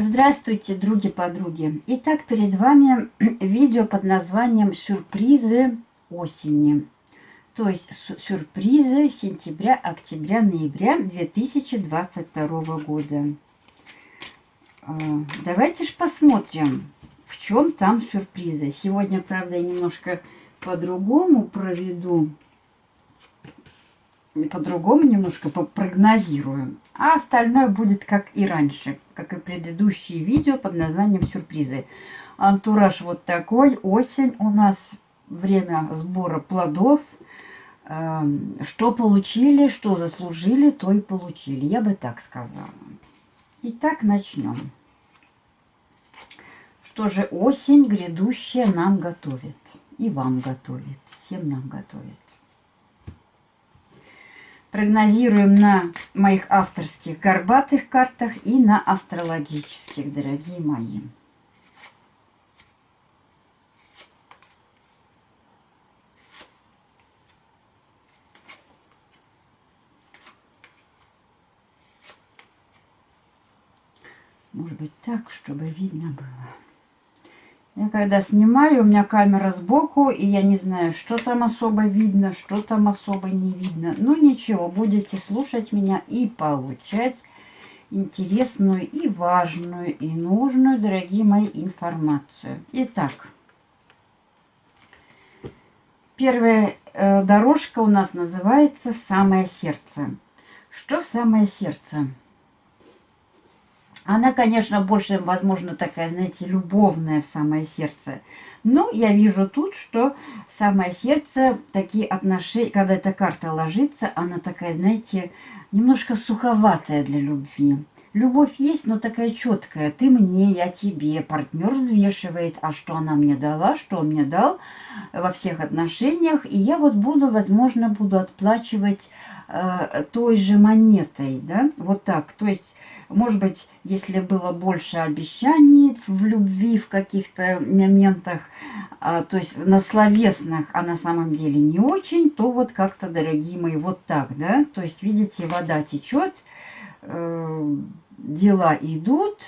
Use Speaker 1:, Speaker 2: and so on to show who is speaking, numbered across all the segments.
Speaker 1: Здравствуйте, други-подруги! Итак, перед вами видео под названием «Сюрпризы осени». То есть сюрпризы сентября, октября, ноября 2022 года. А, давайте же посмотрим, в чем там сюрпризы. Сегодня, правда, я немножко по-другому проведу по-другому немножко прогнозирую. А остальное будет как и раньше, как и предыдущие видео под названием «Сюрпризы». Антураж вот такой. Осень у нас, время сбора плодов. Эм, что получили, что заслужили, то и получили. Я бы так сказала. Итак, начнем. Что же осень грядущая нам готовит. И вам готовит. Всем нам готовит. Прогнозируем на моих авторских горбатых картах и на астрологических, дорогие мои. Может быть так, чтобы видно было. Я когда снимаю, у меня камера сбоку, и я не знаю, что там особо видно, что там особо не видно. Ну ничего, будете слушать меня и получать интересную и важную и нужную, дорогие мои, информацию. Итак, первая э, дорожка у нас называется «В самое сердце». Что в самое сердце? Она, конечно, больше, возможно, такая, знаете, любовная в самое сердце. Но я вижу тут, что самое сердце, такие отношения, когда эта карта ложится, она такая, знаете, немножко суховатая для любви. Любовь есть, но такая четкая. Ты мне, я тебе. Партнер взвешивает, а что она мне дала, что он мне дал во всех отношениях. И я вот буду, возможно, буду отплачивать э, той же монетой, да, вот так. То есть может быть, если было больше обещаний в любви в каких-то моментах, а, то есть на словесных, а на самом деле не очень, то вот как-то, дорогие мои, вот так, да? То есть, видите, вода течет, э, дела идут,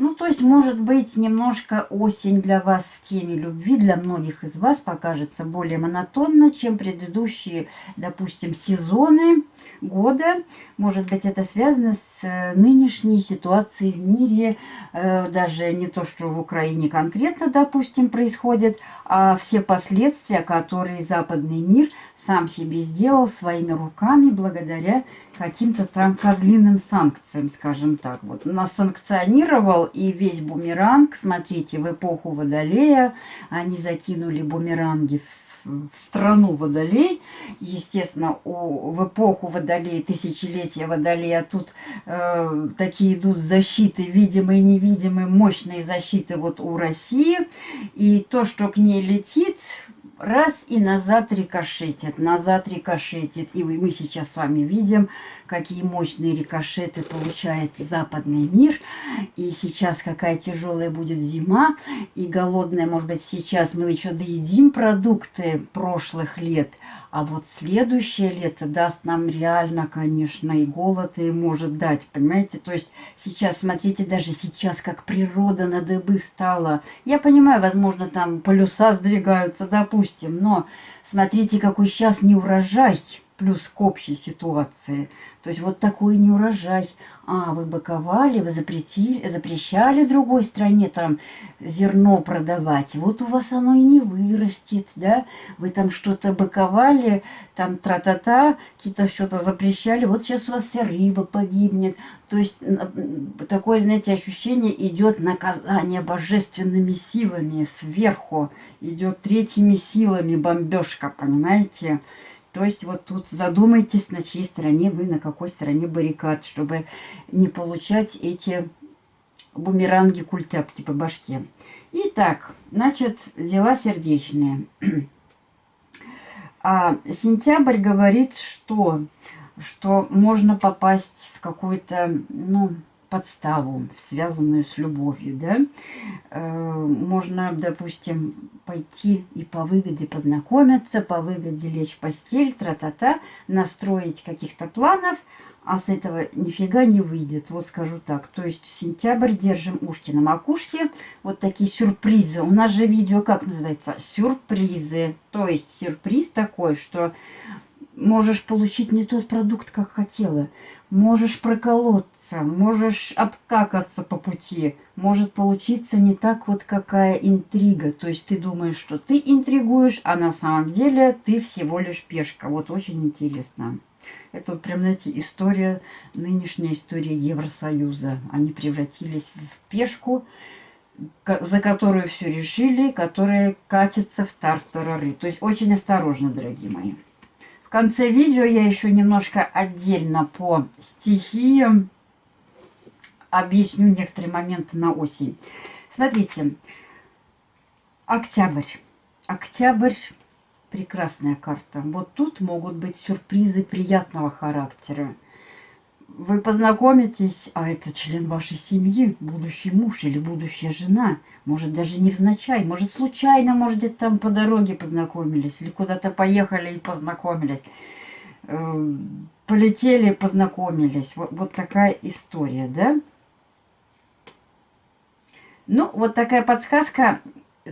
Speaker 1: ну, то есть, может быть, немножко осень для вас в теме любви, для многих из вас покажется более монотонно, чем предыдущие, допустим, сезоны года. Может быть, это связано с э, нынешней ситуацией в мире, э, даже не то, что в Украине конкретно, допустим, происходит, а все последствия, которые западный мир сам себе сделал своими руками благодаря каким-то там козлиным санкциям, скажем так. Вот нас санкционировал и весь бумеранг, смотрите, в эпоху Водолея они закинули бумеранги в, в страну Водолей. Естественно, у, в эпоху Водолея, тысячелетия Водолея, тут э, такие идут защиты, видимые и невидимые, мощные защиты вот у России. И то, что к ней летит, раз и назад рикошетит, назад рикошетит. И мы сейчас с вами видим, какие мощные рикошеты получает западный мир. И сейчас какая тяжелая будет зима. И голодная, может быть, сейчас мы еще доедим продукты прошлых лет. А вот следующее лето даст нам реально, конечно, и голод, и может дать, понимаете? То есть сейчас, смотрите, даже сейчас, как природа на дыбы встала. Я понимаю, возможно, там полюса сдвигаются, допустим, но смотрите, какой сейчас неурожай плюс к общей ситуации. То есть вот такой неурожай. А, вы быковали, вы запретили, запрещали другой стране там зерно продавать. Вот у вас оно и не вырастет, да? Вы там что-то быковали, там тра-та-та, какие-то что-то запрещали. Вот сейчас у вас вся рыба погибнет. То есть такое, знаете, ощущение идет наказание божественными силами сверху. Идет третьими силами бомбежка, понимаете? То есть вот тут задумайтесь, на чьей стороне вы, на какой стороне баррикад, чтобы не получать эти бумеранги культяпки по башке. Итак, значит, дела сердечные. А сентябрь говорит, что, что можно попасть в какую-то, ну, подставу, связанную с любовью, да. Э, можно, допустим, пойти и по выгоде познакомиться, по выгоде лечь в постель, тра-та-та, настроить каких-то планов, а с этого нифига не выйдет, вот скажу так. То есть сентябрь держим ушки на макушке, вот такие сюрпризы. У нас же видео как называется? Сюрпризы. То есть сюрприз такой, что можешь получить не тот продукт, как хотела. Можешь проколоться, можешь обкакаться по пути. Может получиться не так вот какая интрига. То есть ты думаешь, что ты интригуешь, а на самом деле ты всего лишь пешка. Вот очень интересно. Это вот прям, знаете, история, нынешняя история Евросоюза. Они превратились в пешку, за которую все решили, которая катится в тартарары. То есть очень осторожно, дорогие мои. В конце видео я еще немножко отдельно по стихиям объясню некоторые моменты на осень. Смотрите, октябрь. Октябрь прекрасная карта. Вот тут могут быть сюрпризы приятного характера. Вы познакомитесь, а это член вашей семьи, будущий муж или будущая жена. Может, даже невзначай, может, случайно, может, где-то там по дороге познакомились. Или куда-то поехали и познакомились. Эм, полетели, познакомились. Вот, вот такая история, да? Ну, вот такая подсказка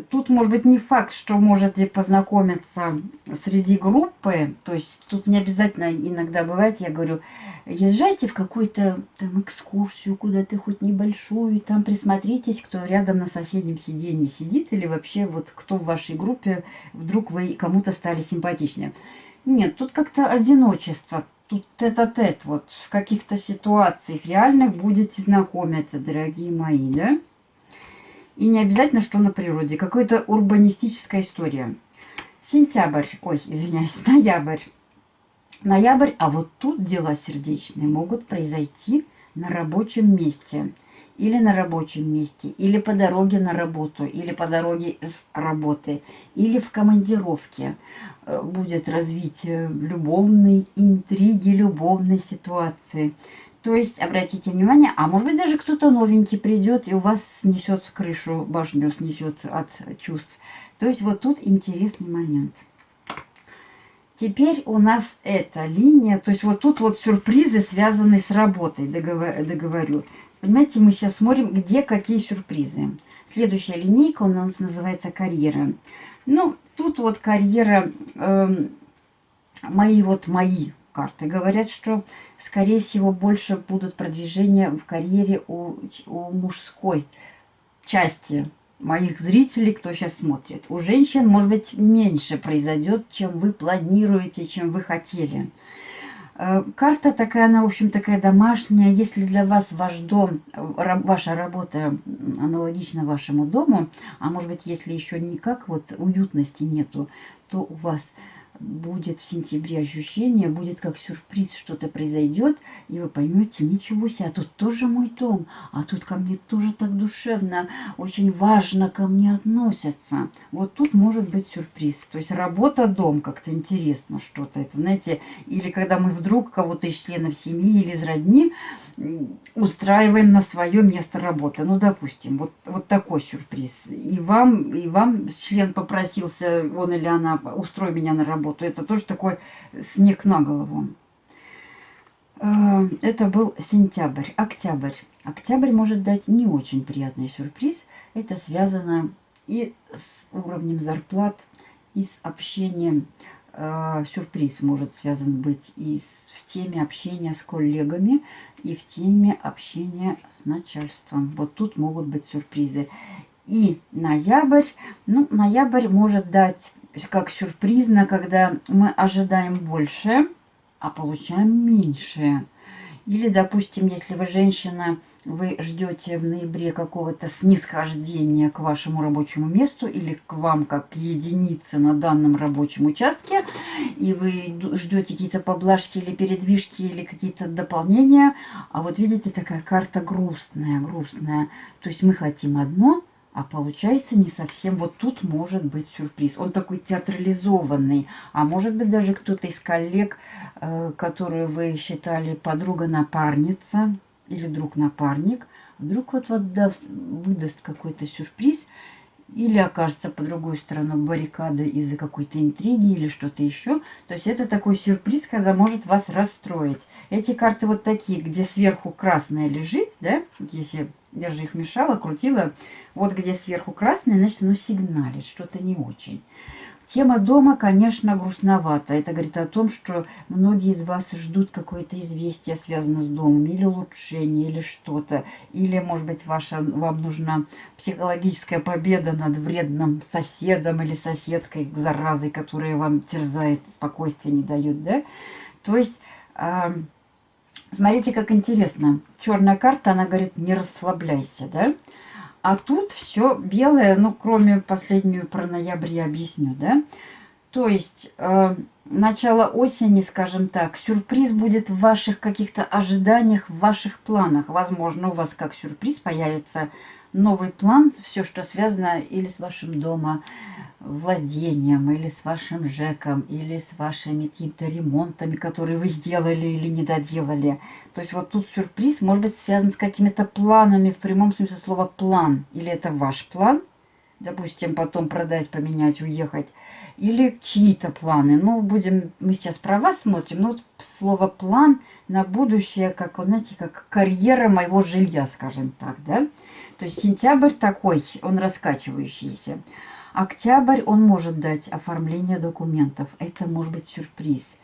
Speaker 1: Тут, может быть, не факт, что можете познакомиться среди группы. То есть тут не обязательно, иногда бывает, я говорю, езжайте в какую-то там экскурсию куда-то, хоть небольшую, там присмотритесь, кто рядом на соседнем сиденье сидит, или вообще вот кто в вашей группе, вдруг вы кому-то стали симпатичнее. Нет, тут как-то одиночество, тут тет-а-тет, -тет, вот в каких-то ситуациях реальных будете знакомиться, дорогие мои, да? И не обязательно, что на природе. Какая-то урбанистическая история. Сентябрь, ой, извиняюсь, ноябрь. Ноябрь, а вот тут дела сердечные могут произойти на рабочем месте. Или на рабочем месте, или по дороге на работу, или по дороге с работы, или в командировке. Э, будет развитие любовной интриги, любовной ситуации. То есть, обратите внимание, а может быть даже кто-то новенький придет и у вас снесет крышу, башню снесет от чувств. То есть, вот тут интересный момент. Теперь у нас эта линия, то есть вот тут вот сюрпризы, связанные с работой, договорю. Понимаете, мы сейчас смотрим, где какие сюрпризы. Следующая линейка у нас называется карьера. Ну, тут вот карьера, э, мои вот мои карты говорят, что, скорее всего, больше будут продвижения в карьере у, у мужской части моих зрителей, кто сейчас смотрит. У женщин, может быть, меньше произойдет, чем вы планируете, чем вы хотели. Э, карта такая, она, в общем, такая домашняя. Если для вас ваш дом, ваша работа аналогична вашему дому, а может быть, если еще никак вот уютности нету, то у вас будет в сентябре ощущение, будет как сюрприз, что-то произойдет, и вы поймете, ничего себе, а тут тоже мой дом, а тут ко мне тоже так душевно, очень важно ко мне относятся. Вот тут может быть сюрприз. То есть работа, дом, как-то интересно что-то. Это, знаете, или когда мы вдруг кого-то из членов семьи или из родни устраиваем на свое место работы. Ну, допустим, вот, вот такой сюрприз. И вам, и вам член попросился, он или она, устрой меня на работу работу. Это тоже такой снег на голову. Э, это был сентябрь. Октябрь. Октябрь может дать не очень приятный сюрприз. Это связано и с уровнем зарплат, и с общением. Э, сюрприз может связан быть и в теме общения с коллегами, и в теме общения с начальством. Вот тут могут быть сюрпризы. И ноябрь, ну, ноябрь может дать как сюрпризно, когда мы ожидаем больше, а получаем меньше. Или, допустим, если вы женщина, вы ждете в ноябре какого-то снисхождения к вашему рабочему месту или к вам как единице на данном рабочем участке, и вы ждете какие-то поблажки или передвижки или какие-то дополнения, а вот видите, такая карта грустная, грустная. То есть мы хотим одно, а получается не совсем. Вот тут может быть сюрприз. Он такой театрализованный. А может быть даже кто-то из коллег, э, которую вы считали подруга-напарница или друг-напарник, вдруг вот, вот даст, выдаст какой-то сюрприз. или окажется по другую сторону баррикады из-за какой-то интриги или что-то еще. То есть это такой сюрприз, когда может вас расстроить. Эти карты вот такие, где сверху красная лежит, да, если я же их мешала, крутила, вот где сверху красная, значит, оно сигналит, что-то не очень. Тема дома, конечно, грустновата. Это говорит о том, что многие из вас ждут какое-то известие, связанное с домом, или улучшение, или что-то. Или, может быть, ваша, вам нужна психологическая победа над вредным соседом или соседкой, заразой, которая вам терзает, спокойствие не дает, да? То есть... Э, смотрите, как интересно. Черная карта, она говорит, не расслабляйся, да? А тут все белое, ну, кроме последнюю про ноябрь я объясню, да? То есть, э, начало осени, скажем так, сюрприз будет в ваших каких-то ожиданиях, в ваших планах. Возможно, у вас как сюрприз появится новый план, все, что связано или с вашим дома, владением, или с вашим ЖЭКом, или с вашими какими-то ремонтами, которые вы сделали или не доделали. То есть вот тут сюрприз может быть связан с какими-то планами, в прямом смысле слова план. Или это ваш план, допустим, потом продать, поменять, уехать. Или чьи-то планы. Ну, будем, мы сейчас про вас смотрим, но вот слово план на будущее, как, знаете, как карьера моего жилья, скажем так, да. То есть сентябрь такой, он раскачивающийся. Октябрь он может дать оформление документов. Это может быть сюрприз.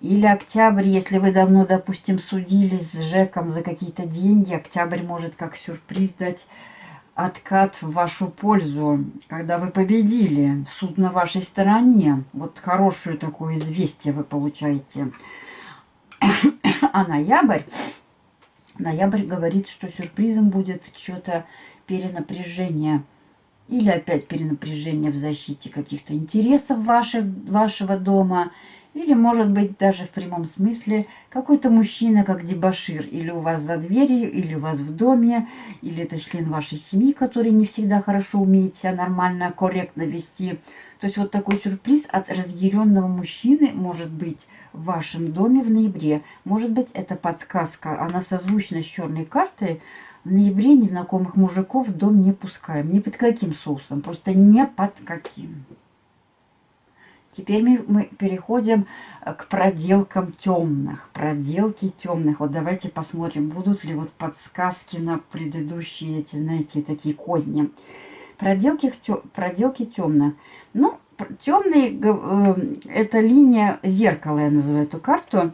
Speaker 1: Или октябрь, если вы давно, допустим, судились с ЖЭКом за какие-то деньги, октябрь может как сюрприз дать откат в вашу пользу, когда вы победили, суд на вашей стороне. Вот хорошее такое известие вы получаете. А ноябрь, ноябрь говорит, что сюрпризом будет что-то перенапряжение – или опять перенапряжение в защите каких-то интересов ваших, вашего дома, или, может быть, даже в прямом смысле какой-то мужчина, как дебашир, или у вас за дверью, или у вас в доме, или это член вашей семьи, который не всегда хорошо умеет себя нормально, корректно вести. То есть вот такой сюрприз от разъяренного мужчины может быть в вашем доме в ноябре. Может быть, это подсказка, она созвучна с черной картой, в ноябре незнакомых мужиков в дом не пускаем. Ни под каким соусом. Просто не под каким. Теперь мы, переходим к проделкам темных. Проделки темных. Вот давайте посмотрим, будут ли вот подсказки на предыдущие эти, знаете, такие козни. Проделки, проделки темных. Ну, темный, э, это линия зеркала, я называю эту карту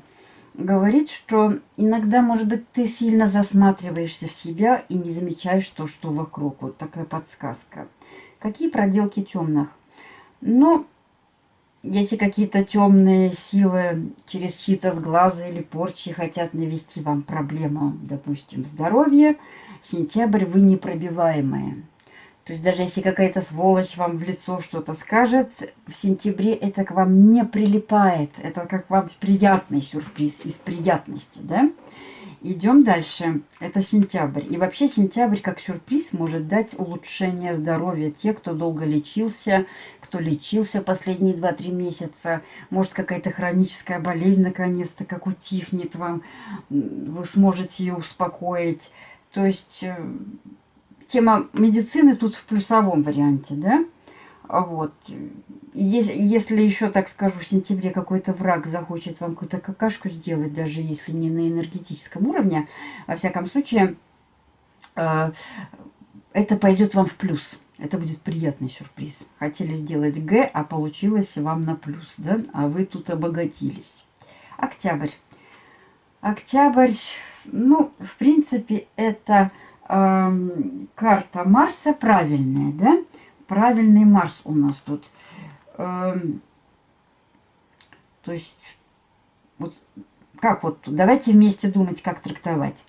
Speaker 1: говорит, что иногда, может быть, ты сильно засматриваешься в себя и не замечаешь то, что вокруг. Вот такая подсказка. Какие проделки темных? Ну, если какие-то темные силы через чьи-то сглазы или порчи хотят навести вам проблему, допустим, здоровья, сентябрь вы непробиваемые. То есть даже если какая-то сволочь вам в лицо что-то скажет, в сентябре это к вам не прилипает. Это как вам приятный сюрприз из приятности, да? Идем дальше. Это сентябрь. И вообще сентябрь как сюрприз может дать улучшение здоровья. Те, кто долго лечился, кто лечился последние 2-3 месяца. Может какая-то хроническая болезнь наконец-то как утихнет вам. Вы сможете ее успокоить. То есть э, тема медицины тут в плюсовом варианте, да? А вот. Если, если еще, так скажу, в сентябре какой-то враг захочет вам какую-то какашку сделать, даже если не на энергетическом уровне, во всяком случае, э, это пойдет вам в плюс. Это будет приятный сюрприз. Хотели сделать Г, а получилось вам на плюс, да? А вы тут обогатились. Октябрь. Октябрь, ну, в принципе, это карта Марса правильная, да? Правильный Марс у нас тут. Э, то есть, вот как вот, давайте вместе думать, как трактовать.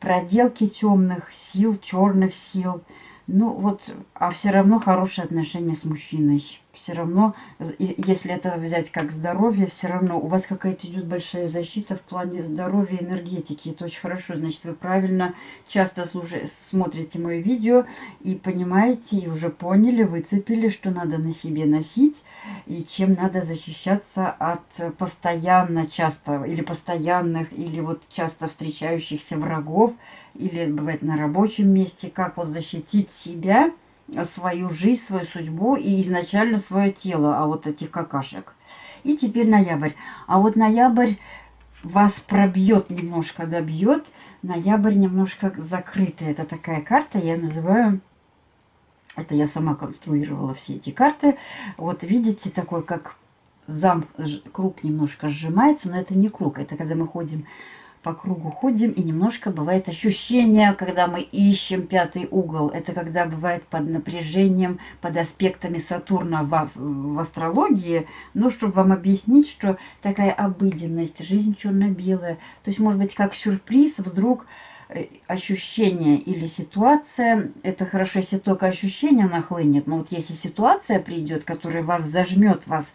Speaker 1: Проделки темных сил, черных сил. Ну вот, а все равно хорошие отношения с мужчиной все равно, если это взять как здоровье, все равно у вас какая-то идет большая защита в плане здоровья и энергетики. Это очень хорошо. Значит, вы правильно часто слушай, смотрите мои видео и понимаете, и уже поняли, выцепили, что надо на себе носить и чем надо защищаться от постоянно часто или постоянных, или вот часто встречающихся врагов, или бывает на рабочем месте, как вот защитить себя – свою жизнь, свою судьбу и изначально свое тело, а вот этих какашек. И теперь ноябрь. А вот ноябрь вас пробьет немножко, добьет. Ноябрь немножко закрытый. Это такая карта, я называю... Это я сама конструировала все эти карты. Вот видите, такой как зам, круг немножко сжимается, но это не круг. Это когда мы ходим по кругу ходим, и немножко бывает ощущение, когда мы ищем пятый угол. Это когда бывает под напряжением, под аспектами Сатурна в, в астрологии. Ну, чтобы вам объяснить, что такая обыденность, жизнь черно-белая. То есть, может быть, как сюрприз вдруг э, ощущение или ситуация, это хорошо, если только ощущение нахлынет, но вот если ситуация придет, которая вас зажмет, вас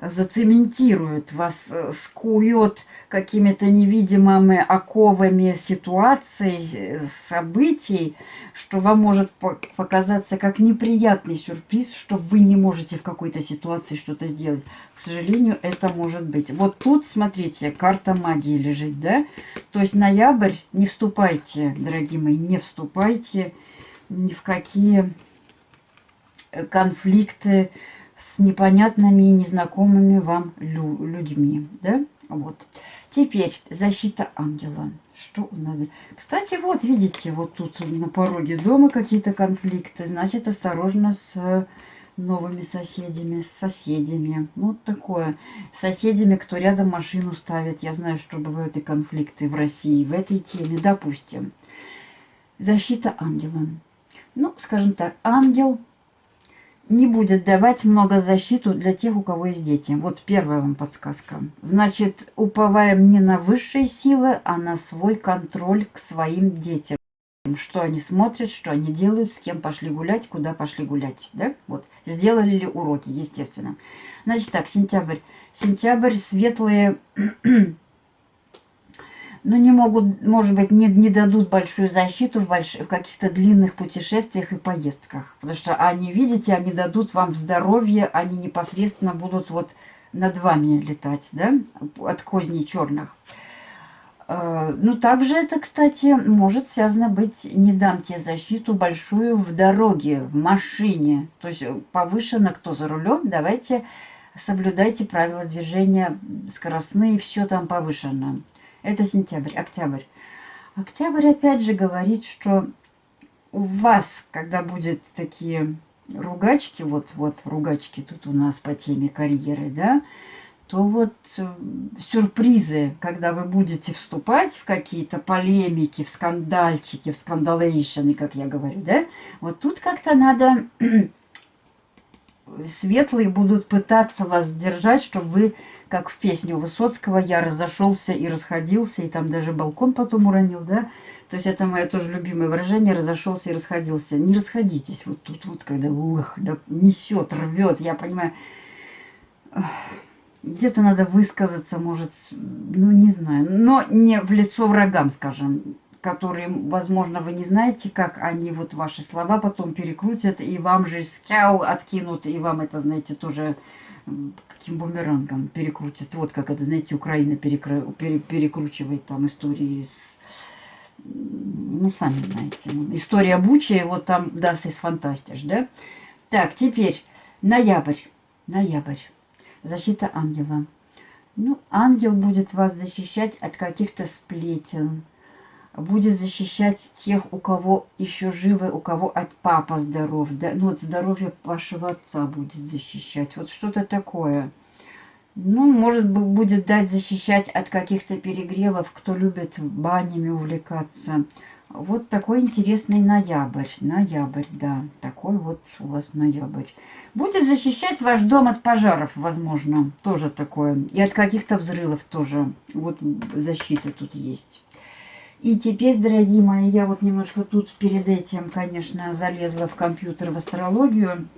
Speaker 1: зацементирует, вас э, скует какими-то невидимыми оковами ситуаций, э, событий, что вам может показаться как неприятный сюрприз, что вы не можете в какой-то ситуации что-то сделать. К сожалению, это может быть. Вот тут, смотрите, карта магии лежит, да? То есть ноябрь, не вступайте, дорогие мои, не вступайте ни в какие э, конфликты, с непонятными и незнакомыми вам лю людьми. Да? Вот. Теперь защита ангела. Что у нас? Кстати, вот видите, вот тут на пороге дома какие-то конфликты. Значит, осторожно с новыми соседями, с соседями. Ну, вот такое. С соседями, кто рядом машину ставит. Я знаю, что бывают и конфликты в России в этой теме. Допустим, защита ангела. Ну, скажем так, ангел не будет давать много защиту для тех, у кого есть дети. Вот первая вам подсказка. Значит, уповаем не на высшие силы, а на свой контроль к своим детям. Что они смотрят, что они делают, с кем пошли гулять, куда пошли гулять. Да? Вот. Сделали ли уроки, естественно. Значит так, сентябрь. Сентябрь светлые но не могут, может быть, не, не дадут большую защиту в, больш... в каких-то длинных путешествиях и поездках. Потому что они, видите, они дадут вам здоровье, они непосредственно будут вот над вами летать, да, от козней черных. Э, ну, также это, кстати, может связано быть, не дам тебе защиту большую в дороге, в машине. То есть повышенно, кто за рулем, давайте соблюдайте правила движения скоростные, все там повышено. Это сентябрь, октябрь. Октябрь опять же говорит, что у вас, когда будет такие ругачки, вот, вот ругачки тут у нас по теме карьеры, да, то вот э, сюрпризы, когда вы будете вступать в какие-то полемики, в скандальчики, в скандалейшены, как я говорю, да, вот тут как-то надо, светлые будут пытаться вас сдержать, чтобы вы как в песню Высоцкого «Я разошелся и расходился», и там даже балкон потом уронил, да? То есть это мое тоже любимое выражение «разошелся и расходился». Не расходитесь вот тут вот, когда ух, да, несет, рвет, я понимаю. Где-то надо высказаться, может, ну не знаю, но не в лицо врагам, скажем, которые, возможно, вы не знаете, как они вот ваши слова потом перекрутят, и вам же скяу откинут, и вам это, знаете, тоже каким бумерангом перекрутит. Вот как это, знаете, Украина перекры... пере... перекручивает там истории с... Ну, сами знаете. История Бучи, вот там даст из фантастиш, да? Так, теперь ноябрь. Ноябрь. Защита ангела. Ну, ангел будет вас защищать от каких-то сплетен, будет защищать тех, у кого еще живы, у кого от папа здоров. Да? Ну, вот здоровье вашего отца будет защищать. Вот что-то такое. Ну, может быть, будет дать защищать от каких-то перегревов, кто любит банями увлекаться. Вот такой интересный ноябрь. Ноябрь, да. Такой вот у вас ноябрь. Будет защищать ваш дом от пожаров, возможно. Тоже такое. И от каких-то взрывов тоже. Вот защита тут есть. И теперь, дорогие мои, я вот немножко тут перед этим, конечно, залезла в компьютер в астрологию.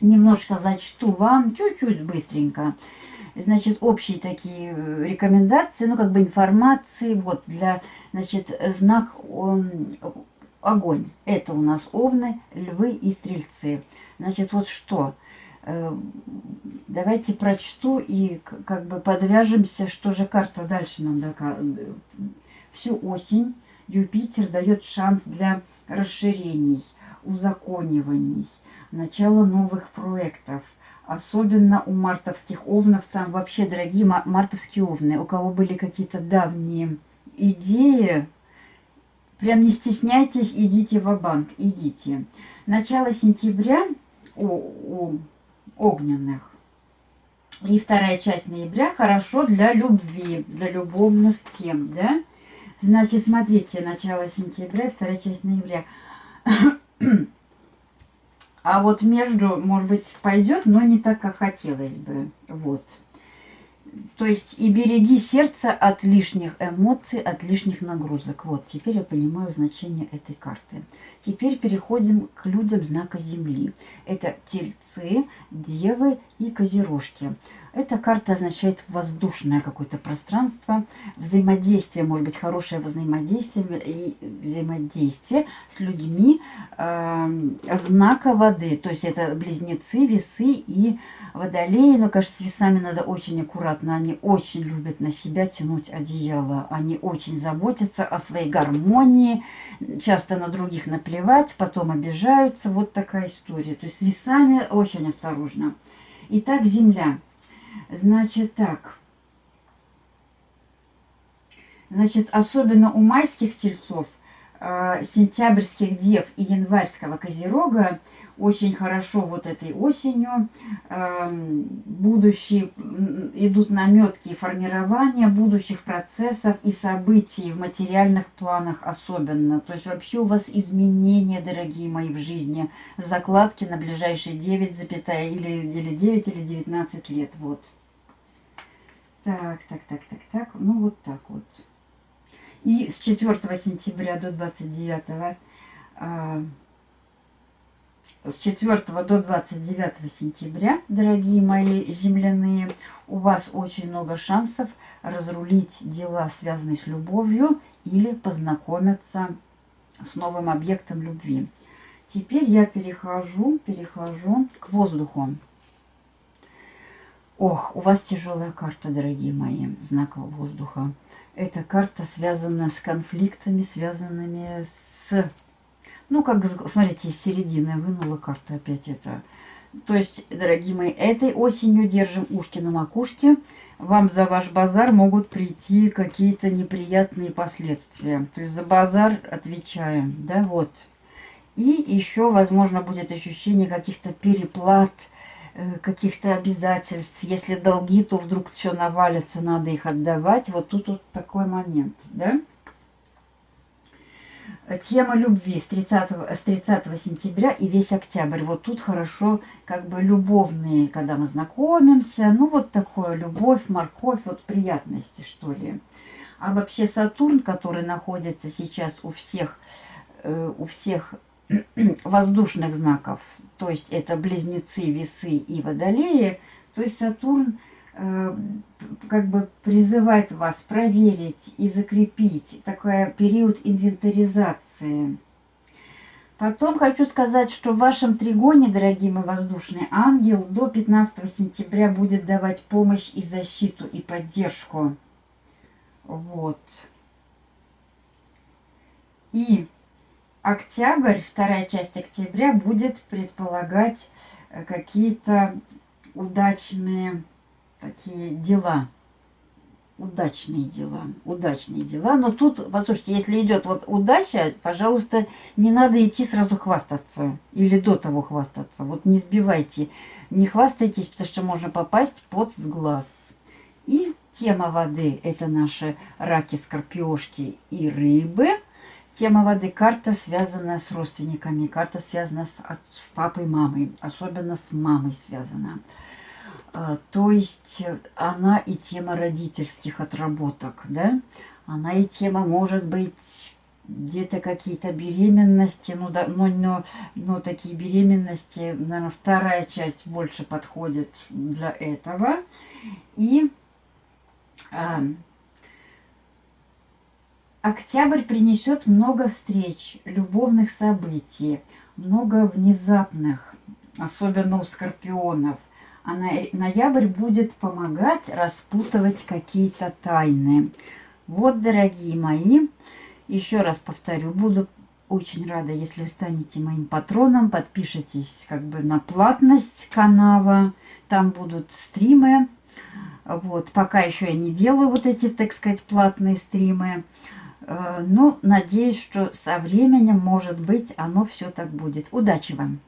Speaker 1: Немножко зачту вам, чуть-чуть быстренько. Значит, общие такие э, рекомендации, ну, как бы информации. Вот, для, значит, знак он, огонь. Это у нас овны, львы и стрельцы. Значит, вот что э, давайте прочту и как бы подвяжемся, что же карта дальше нам всю осень Юпитер дает шанс для расширений. узакониваний, начало новых проектов. Особенно у мартовских овнов, там вообще, дорогие мартовские овны, у кого были какие-то давние идеи, прям не стесняйтесь, идите в банк идите. Начало сентября у, у огненных и вторая часть ноября хорошо для любви, для любовных тем, да? Значит, смотрите, начало сентября вторая часть ноября. А вот между, может быть, пойдет, но не так, как хотелось бы. Вот. То есть и береги сердце от лишних эмоций, от лишних нагрузок. Вот, теперь я понимаю значение этой карты. Теперь переходим к людям знака Земли. Это тельцы, девы и козерожки. Эта карта означает воздушное какое-то пространство, взаимодействие, может быть, хорошее взаимодействие и взаимодействие с людьми э, знака воды. То есть это близнецы, весы и водолеи. Но, конечно, с весами надо очень аккуратно. Они очень любят на себя тянуть одеяло. Они очень заботятся о своей гармонии. Часто на других наплевать, потом обижаются. Вот такая история. То есть с весами очень осторожно. Итак, Земля. Значит так. Значит, особенно у майских тельцов, э, сентябрьских дев и январского козерога очень хорошо вот этой осенью э, будущие идут наметки формирования будущих процессов и событий в материальных планах особенно. То есть вообще у вас изменения, дорогие мои, в жизни, закладки на ближайшие 9, запятая, или, или 9 или 19 лет. Вот. Так, так, так, так, так. Ну, вот так вот. И с 4 сентября до 29 а, с 4 до 29 сентября, дорогие мои земляные, у вас очень много шансов разрулить дела, связанные с любовью, или познакомиться с новым объектом любви. Теперь я перехожу, перехожу к воздуху. Ох, у вас тяжелая карта, дорогие мои, знаков воздуха. Эта карта связана с конфликтами, связанными с... Ну, как, смотрите, из середины вынула карта опять это. То есть, дорогие мои, этой осенью держим ушки на макушке. Вам за ваш базар могут прийти какие-то неприятные последствия. То есть за базар отвечаем, да, вот. И еще, возможно, будет ощущение каких-то переплат, Э, каких-то обязательств. Если долги, то вдруг все навалится, надо их отдавать. Вот тут вот такой момент, да? Тема любви с 30, с 30 сентября и весь октябрь. Вот тут хорошо как бы любовные, когда мы знакомимся. Ну, вот такое любовь, морковь, вот приятности, что ли. А вообще Сатурн, который находится сейчас у всех, э, у всех воздушных знаков, то есть это близнецы, весы и водолеи, то есть Сатурн как бы призывает вас проверить и закрепить такой период инвентаризации. Потом хочу сказать, что в вашем тригоне, дорогие мои воздушные, ангел до 15 сентября будет давать помощь и защиту, и поддержку. Вот. И октябрь, вторая часть октября будет предполагать э, какие-то удачные такие дела. Удачные дела, удачные дела. Но тут, послушайте, если идет вот удача, пожалуйста, не надо идти сразу хвастаться. Или до того хвастаться. Вот не сбивайте, не хвастайтесь, потому что можно попасть под сглаз. И тема воды – это наши раки, скорпиошки и рыбы – Тема воды. Карта связана с родственниками. Карта связана с папой, мамой. Особенно с мамой связана. А, то есть она и тема родительских отработок, да? Она и тема, может быть, где-то какие-то беременности, ну да, но, но, но такие беременности, наверное, вторая часть больше подходит для этого. И а, Октябрь принесет много встреч, любовных событий, много внезапных, особенно у скорпионов. А ноябрь будет помогать распутывать какие-то тайны. Вот, дорогие мои, еще раз повторю, буду очень рада, если вы станете моим патроном, подпишитесь как бы на платность канала. Там будут стримы. Вот, пока еще я не делаю вот эти, так сказать, платные стримы. Э, но надеюсь, что со временем, может быть, оно все так будет. Удачи вам!